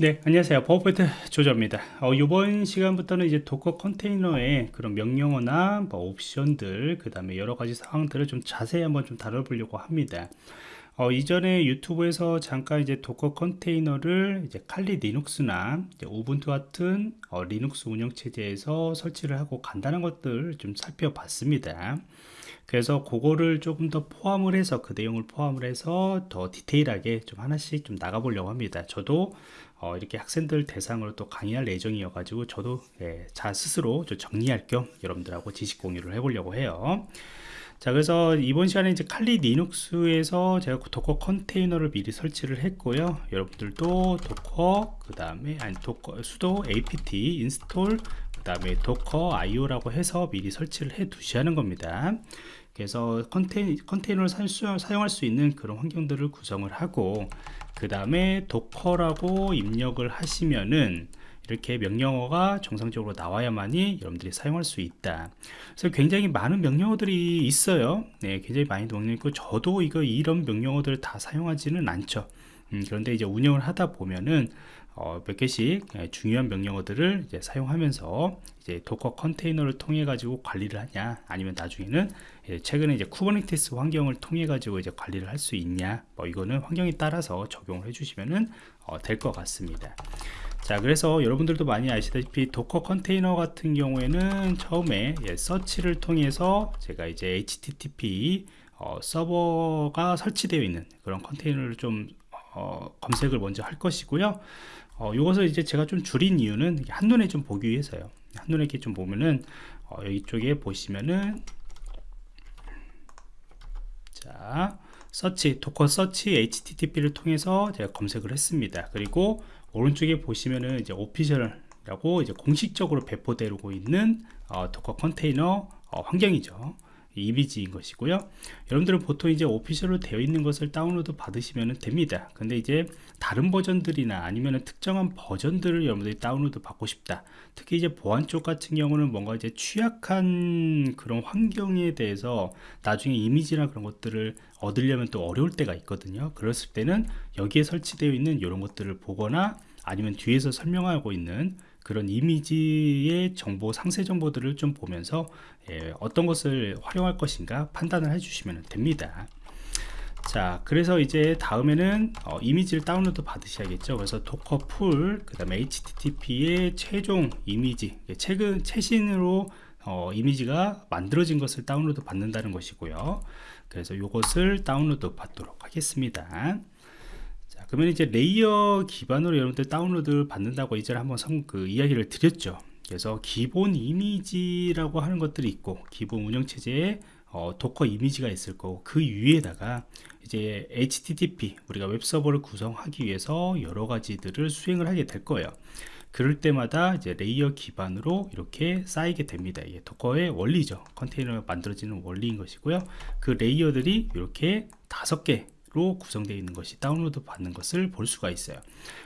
네, 안녕하세요. 버퍼포인트 조조입니다. 어, 이번 시간부터는 이제 Docker 컨테이너의 그런 명령어나 뭐 옵션들, 그 다음에 여러 가지 상황들을 좀 자세히 한번 좀 다뤄보려고 합니다. 어, 이전에 유튜브에서 잠깐 이제 Docker 컨테이너를 이제 칼리 리눅스나 이제 Ubuntu 같은 어, 리눅스 운영체제에서 설치를 하고 간단한 것들 좀 살펴봤습니다. 그래서 그거를 조금 더 포함을 해서 그 내용을 포함을 해서 더 디테일하게 좀 하나씩 좀 나가보려고 합니다. 저도 어, 이렇게 학생들 대상으로 또 강의할 예정이어 가지고 저도 예, 자 스스로 좀 정리할 겸 여러분들하고 지식 공유를 해보려고 해요. 자 그래서 이번 시간에 이제 칼리 리눅스에서 제가 Docker 컨테이너를 미리 설치를 했고요. 여러분들도 Docker 그 다음에 아니 Docker sudo apt install 그 다음에 docker io라고 해서 미리 설치를 해 두시는 겁니다. 그래서 컨테이, 컨테이너를 사용할 수 있는 그런 환경들을 구성을 하고 그 다음에 docker라고 입력을 하시면은 이렇게 명령어가 정상적으로 나와야만이 여러분들이 사용할 수 있다. 그래서 굉장히 많은 명령어들이 있어요. 네, 굉장히 많이 명령 있고 저도 이거 이런 명령어들을 다 사용하지는 않죠. 음, 그런데 이제 운영을 하다 보면은 어, 몇 개씩 예, 중요한 명령어들을 이제 사용하면서 이제 Docker 컨테이너를 통해 가지고 관리를 하냐 아니면 나중에는 예, 최근에 이제 Kubernetes 환경을 통해 가지고 이제 관리를 할 수 있냐 뭐 이거는 환경에 따라서 적용을 해주시면은 어, 될 것 같습니다. 자 그래서 여러분들도 많이 아시다시피 도커 컨테이너 같은 경우에는 처음에 예, 서치를 통해서 제가 이제 http 어, 서버가 설치되어 있는 그런 컨테이너를 좀 어, 검색을 먼저 할 것이고요 어, 이것을 이제 제가 좀 줄인 이유는 한눈에 좀 보기 위해서요. 한눈에 이렇게 좀 보면은 어, 여기 쪽에 보시면은 자 search docker search http를 통해서 제가 검색을 했습니다. 그리고 오른쪽에 보시면은 이제 official이라고 이제 공식적으로 배포되고 있는 어, Docker 컨테이너 어, 환경이죠 이미지인 것이고요. 여러분들은 보통 이제 official로 되어 있는 것을 다운로드 받으시면 됩니다. 근데 이제 다른 버전들이나 아니면 특정한 버전들을 여러분들이 다운로드 받고 싶다. 특히 이제 보안 쪽 같은 경우는 뭔가 이제 취약한 그런 환경에 대해서 나중에 이미지나 그런 것들을 얻으려면 또 어려울 때가 있거든요. 그랬을 때는 여기에 설치되어 있는 이런 것들을 보거나 아니면 뒤에서 설명하고 있는 그런 이미지의 정보 상세 정보들을 좀 보면서 예, 어떤 것을 활용할 것인가 판단을 해주시면 됩니다. 자 그래서 이제 다음에는 어, 이미지를 다운로드 받으셔야겠죠. 그래서 docker pull 그 다음에 http의 최종 이미지 최근 최신으로 어, 이미지가 만들어진 것을 다운로드 받는다는 것이고요. 그래서 이것을 다운로드 받도록 하겠습니다. 자 그러면 이제 layer 기반으로 여러분들 다운로드 받는다고 이전에 한번 성, 그 이야기를 드렸죠. 그래서 기본 이미지라고 하는 것들이 있고 기본 운영체제에 어, Docker 이미지가 있을 거고 그 위에다가 이제 HTTP 우리가 웹서버를 구성하기 위해서 여러 가지들을 수행을 하게 될 거예요. 그럴 때마다 이제 layer 기반으로 이렇게 쌓이게 됩니다. 이게 Docker의 원리죠. 컨테이너가 만들어지는 원리인 것이고요. 그 layer들이 이렇게 다섯 개 로 구성되어 있는 것이 다운로드 받는 것을 볼 수가 있어요.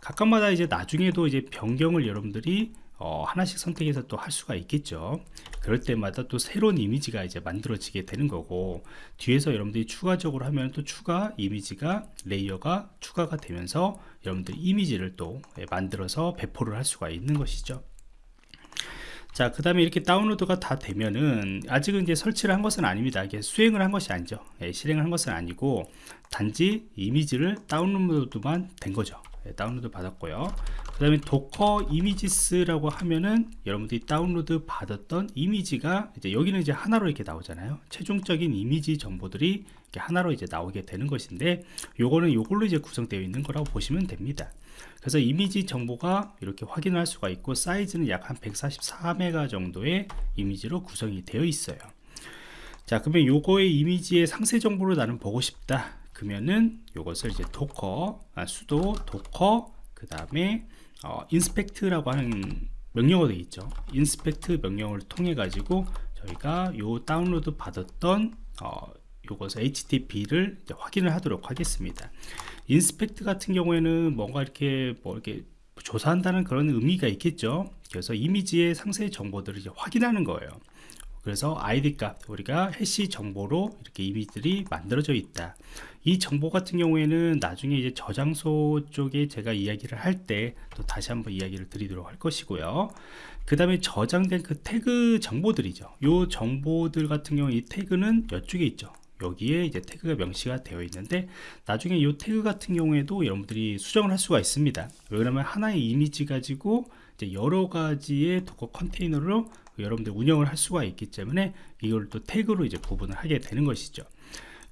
각각마다 이제 나중에도 이제 변경을 여러분들이 어, 하나씩 선택해서 또 할 수가 있겠죠. 그럴 때마다 또 새로운 이미지가 이제 만들어지게 되는 거고 뒤에서 여러분들이 추가적으로 하면 또 추가 이미지가 layer가 추가가 되면서 여러분들이 이미지를 또 예, 만들어서 배포를 할 수가 있는 것이죠 자, 그 다음에 이렇게 다운로드가 다 되면은 아직은 이제 설치를 한 것은 아닙니다. 이게 수행을 한 것이 아니죠. 예, 실행을 한 것은 아니고 단지 이미지를 다운로드만 된 거죠. 예, 다운로드 받았고요. 그 다음에 docker images라고 하면은 여러분들이 다운로드 받았던 이미지가 이제 여기는 이제 하나로 이렇게 나오잖아요. 최종적인 이미지 정보들이 이렇게 하나로 이제 나오게 되는 것인데 요거는 요걸로 이제 구성되어 있는 거라고 보시면 됩니다. 그래서 이미지 정보가 이렇게 확인할 수가 있고 사이즈는 약 한 144메가 정도의 이미지로 구성이 되어 있어요 자 그러면 요거의 이미지의 상세 정보를 나는 보고 싶다 그러면은 요것을 이제 docker 아, sudo docker 그 다음에 어, inspect라고 하는 명령어도 있죠. inspect 명령을 통해 가지고 저희가 요 다운로드 받았던 어, 요것을 HTTP를 확인을 하도록 하겠습니다. 인스펙트 같은 경우에는 뭔가 이렇게 뭐 이렇게 조사한다는 그런 의미가 있겠죠. 그래서 이미지의 상세 정보들을 이제 확인하는 거예요 그래서 id 값 우리가 해시 정보로 이렇게 이미지들이 만들어져 있다. 이 정보 같은 경우에는 나중에 이제 저장소 쪽에 제가 이야기를 할 때 또 다시 한번 이야기를 드리도록 할 것이고요. 그 다음에 저장된 그 태그 정보들이죠. 요 정보들 같은 경우 이 태그는 이쪽에 있죠. 여기에 이제 태그가 명시가 되어 있는데 나중에 이 태그 같은 경우에도 여러분들이 수정을 할 수가 있습니다. 왜냐면 하나의 이미지 가지고 이제 여러 가지의 Docker 컨테이너로 여러분들 운영을 할 수가 있기 때문에 이걸 또 태그로 이제 구분을 하게 되는 것이죠.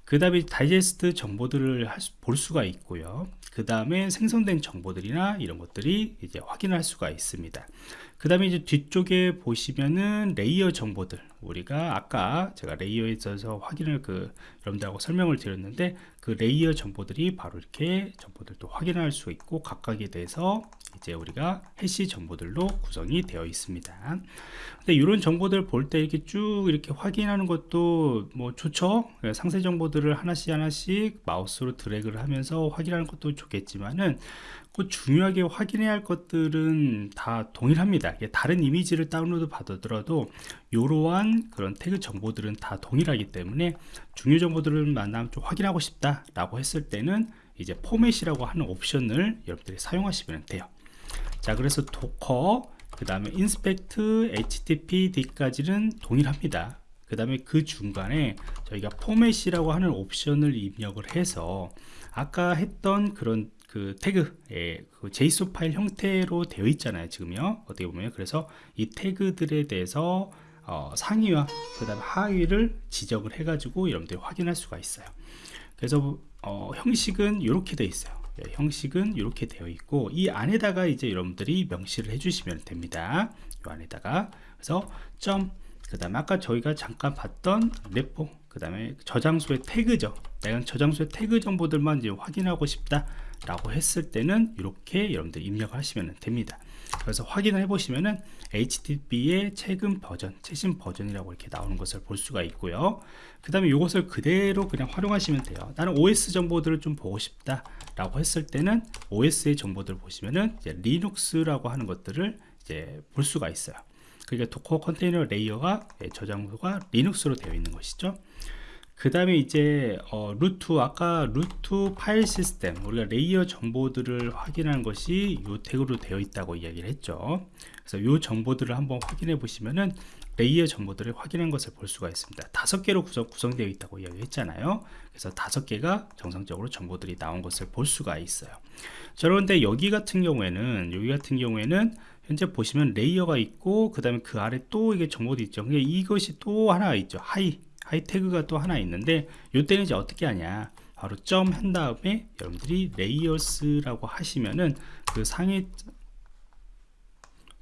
그 다음에 다이제스트 정보들을 수, 볼 수가 있고요. 그 다음에 생성된 정보들이나 이런 것들이 이제 확인할 수가 있습니다 그 다음에 이제 뒤쪽에 보시면은 layer 정보들. 우리가 아까 제가 layer에 있어서 확인을 그 여러분들하고 설명을 드렸는데 그 layer 정보들이 바로 이렇게 정보들도 확인할 수 있고 각각에 대해서 이제 우리가 hash 정보들로 구성이 되어 있습니다. 근데 이런 정보들 볼 때 이렇게 쭉 이렇게 확인하는 것도 뭐 좋죠? 상세 정보들을 하나씩 하나씩 마우스로 드래그를 하면서 확인하는 것도 좋겠지만은 그 중요하게 확인해야 할 것들은 다 동일합니다 다른 이미지를 다운로드 받더라도 이러한 그런 태그 정보들은 다 동일하기 때문에 중요 정보들을 만나면 좀 확인하고 싶다 라고 했을 때는 이제 format이라고 하는 옵션을 여러분들이 사용하시면 돼요. 자 그래서 Docker 그 다음에 inspect httpd까지는 동일합니다. 그 다음에 그 중간에 저희가 format이라고 하는 옵션을 입력을 해서 아까 했던 그런 그 태그의 그 JSON 파일 형태로 되어 있잖아요 지금요. 어떻게 보면. 그래서 이 태그들에 대해서 어, 상위와 그 다음에 하위를 지정을 해 가지고 여러분들이 확인할 수가 있어요. 그래서 어, 형식은 이렇게 되어 있어요. 네, 형식은 이렇게 되어 있고 이 안에다가 이제 여러분들이 명시를 해주시면 됩니다. 이 안에다가. 그래서 점 그 다음에 아까 저희가 잠깐 봤던 레포 그 다음에 저장소의 태그죠 내가 저장소의 태그 정보들만 이제 확인하고 싶다 라고 했을 때는 이렇게 여러분들 입력을 하시면 됩니다. 그래서 확인을 해 보시면은 HTTP의 최근 버전 최신 버전이라고 이렇게 나오는 것을 볼 수가 있고요. 그 다음에 이것을 그대로 그냥 활용하시면 돼요. 나는 OS 정보들을 좀 보고 싶다 라고 했을 때는 OS의 정보들을 보시면은 Linux라고 하는 것들을 이제 볼 수가 있어요 그러니까 Docker 컨테이너 layer가 예, 저장소가 Linux로 되어 있는 것이죠. 그 다음에 이제 어, root 아까 root 파일 시스템 우리가 layer 정보들을 확인하는 것이 이 태그로 되어 있다고 이야기를 했죠. 그래서 이 정보들을 한번 확인해 보시면은 layer 정보들을 확인한 것을 볼 수가 있습니다. 다섯 개로 구성, 구성되어 있다고 이야기했잖아요. 그래서 다섯 개가 정상적으로 정보들이 나온 것을 볼 수가 있어요. 자, 그런데 여기 같은 경우에는 여기 같은 경우에는 현재 보시면 layer가 있고 그 다음에 그 아래 또 이게 정보도 있죠. 이것이 또 하나 있죠. 하위 하위 태그가 또 하나 있는데 이때는 이제 어떻게 하냐. 바로 점 한 다음에 여러분들이 Layers라고 하시면은 그 상에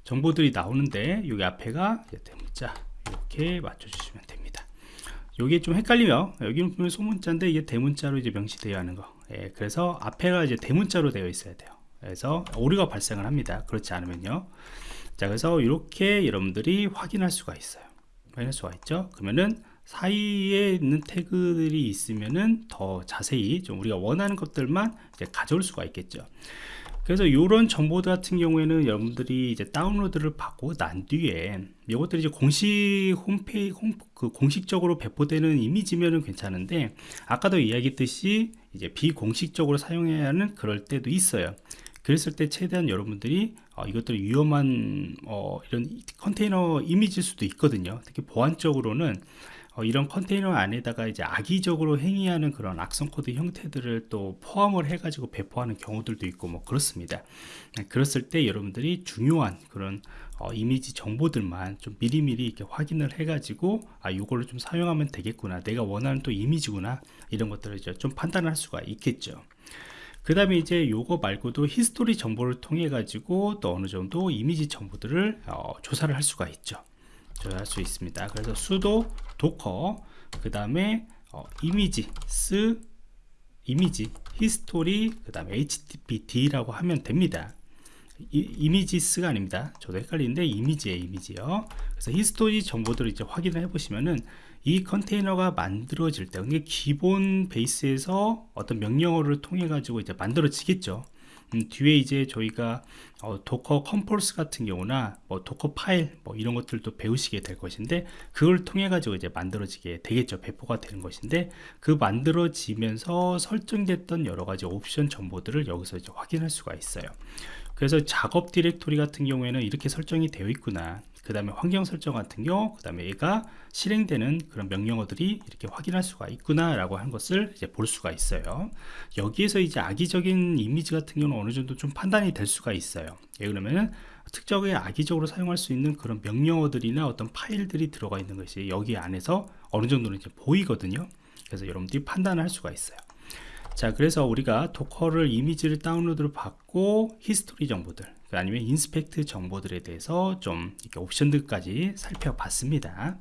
정보들이 나오는데 여기 앞에가 대문자 이렇게 맞춰 주시면 됩니다. 여기 좀 헷갈리면 여기는 보면 소문자인데 이게 대문자로 이제 명시되어 하는 거. 예, 그래서 앞에가 이제 대문자로 되어 있어야 돼요 그래서 오류가 발생을 합니다. 그렇지 않으면요. 자 그래서 이렇게 여러분들이 확인할 수가 있어요. 확인할 수가 있죠? 그러면은 사이에 있는 태그들이 있으면은 더 자세히 좀 우리가 원하는 것들만 가져올 수가 있겠죠. 그래서 이런 정보들 같은 경우에는 여러분들이 이제 다운로드를 받고 난 뒤에 이것들이 이제 공식 홈페이지 홈, 그 공식적으로 배포되는 이미지면은 괜찮은데 아까도 이야기했듯이 이제 비공식적으로 사용해야 하는 그럴 때도 있어요 그랬을 때 최대한 여러분들이 어, 이것들이 위험한 어, 이런 컨테이너 이미지일 수도 있거든요. 특히 보안적으로는 어, 이런 컨테이너 안에다가 이제 악의적으로 행위하는 그런 악성 코드 형태들을 또 포함을 해 가지고 배포하는 경우들도 있고 뭐 그렇습니다. 네, 그랬을 때 여러분들이 중요한 그런 어, 이미지 정보들만 좀 미리미리 이렇게 확인을 해 가지고 아 이걸로 좀 사용하면 되겠구나. 내가 원하는 또 이미지구나. 이런 것들을 이제 좀 판단할 수가 있겠죠 그 다음에 이제 요거 말고도 history 정보를 통해 가지고 또 어느 정도 이미지 정보들을 어, 조사를 할 수가 있죠. 조사할 수 있습니다. 그래서 sudo Docker 그 다음에 어, images image history 그 다음에 httpd라고 하면 됩니다. images가 아닙니다. 저도 헷갈리는데 이미지에 이미지요. 그래서 history 정보들을 이제 확인을 해 보시면은 이 컨테이너가 만들어질 때 기본 베이스에서 어떤 명령어를 통해 가지고 이제 만들어지겠죠. 음, 뒤에 이제 저희가 어, Docker Compose 같은 경우나 뭐 Dockerfile 뭐 이런 것들도 배우시게 될 것인데 그걸 통해 가지고 이제 만들어지게 되겠죠. 배포가 되는 것인데 그 만들어지면서 설정됐던 여러 가지 옵션 정보들을 여기서 이제 확인할 수가 있어요. 그래서 작업 디렉토리 같은 경우에는 이렇게 설정이 되어 있구나 그 다음에 환경 설정 같은 경우 그 다음에 얘가 실행되는 그런 명령어들이 이렇게 확인할 수가 있구나 라고 하는 것을 이제 볼 수가 있어요. 여기에서 이제 악의적인 이미지 같은 경우는 어느 정도 좀 판단이 될 수가 있어요. 예, 그러면은 특정에 악의적으로 사용할 수 있는 그런 명령어들이나 어떤 파일들이 들어가 있는 것이 여기 안에서 어느 정도는 이제 보이거든요. 그래서 여러분들이 판단을 할 수가 있어요. 자 그래서 우리가 Docker를 이미지를 다운로드를 받고 history 정보들 아니면 inspect 정보들에 대해서 좀 이렇게 옵션들까지 살펴봤습니다